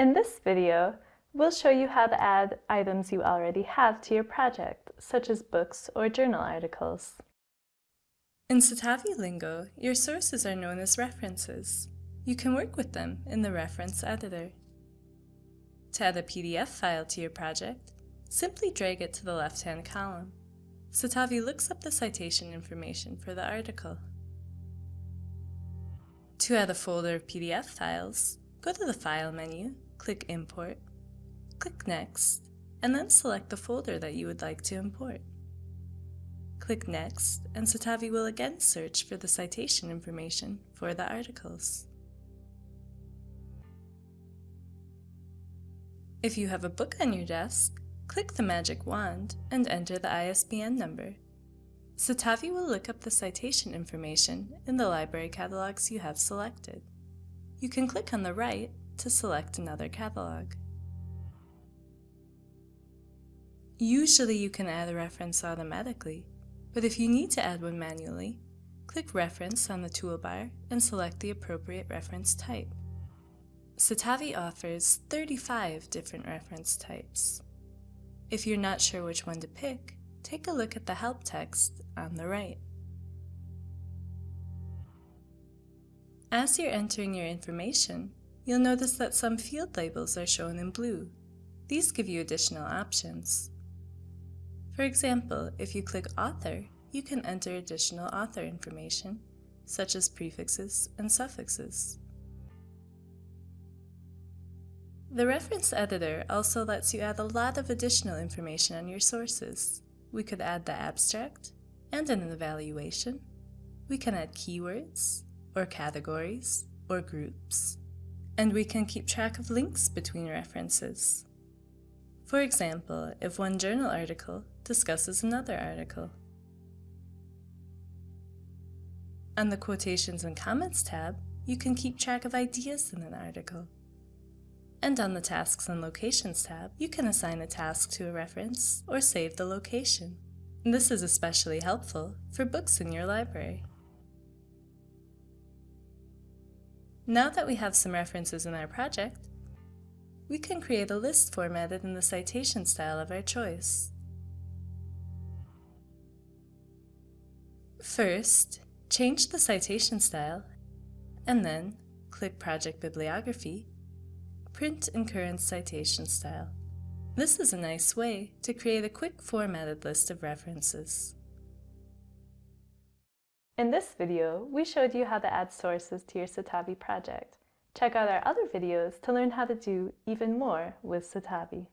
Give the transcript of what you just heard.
In this video, we'll show you how to add items you already have to your project, such as books or journal articles. In Citavi lingo, your sources are known as references. You can work with them in the reference editor. To add a PDF file to your project, simply drag it to the left-hand column. Citavi looks up the citation information for the article. To add a folder of PDF files, go to the File menu, click Import, click Next, and then select the folder that you would like to import. Click Next, and Citavi will again search for the citation information for the articles. If you have a book on your desk, click the magic wand and enter the ISBN number. Citavi will look up the citation information in the library catalogs you have selected. You can click on the right to select another catalog. Usually you can add a reference automatically, but if you need to add one manually, click Reference on the toolbar and select the appropriate reference type. Citavi offers 35 different reference types. If you're not sure which one to pick, take a look at the help text on the right. As you're entering your information, you'll notice that some field labels are shown in blue. These give you additional options. For example, if you click Author, you can enter additional author information, such as prefixes and suffixes. The reference editor also lets you add a lot of additional information on your sources. We could add the abstract and an evaluation. We can add keywords, or categories, or groups. And we can keep track of links between references. For example, if one journal article discusses another article. On the Quotations and Comments tab, you can keep track of ideas in an article. And on the Tasks and Locations tab, you can assign a task to a reference or save the location. This is especially helpful for books in your library. Now that we have some references in our project, we can create a list formatted in the citation style of our choice. First, change the citation style, and then click Project Bibliography print in current citation style. This is a nice way to create a quick formatted list of references. In this video, we showed you how to add sources to your Citavi project. Check out our other videos to learn how to do even more with Citavi.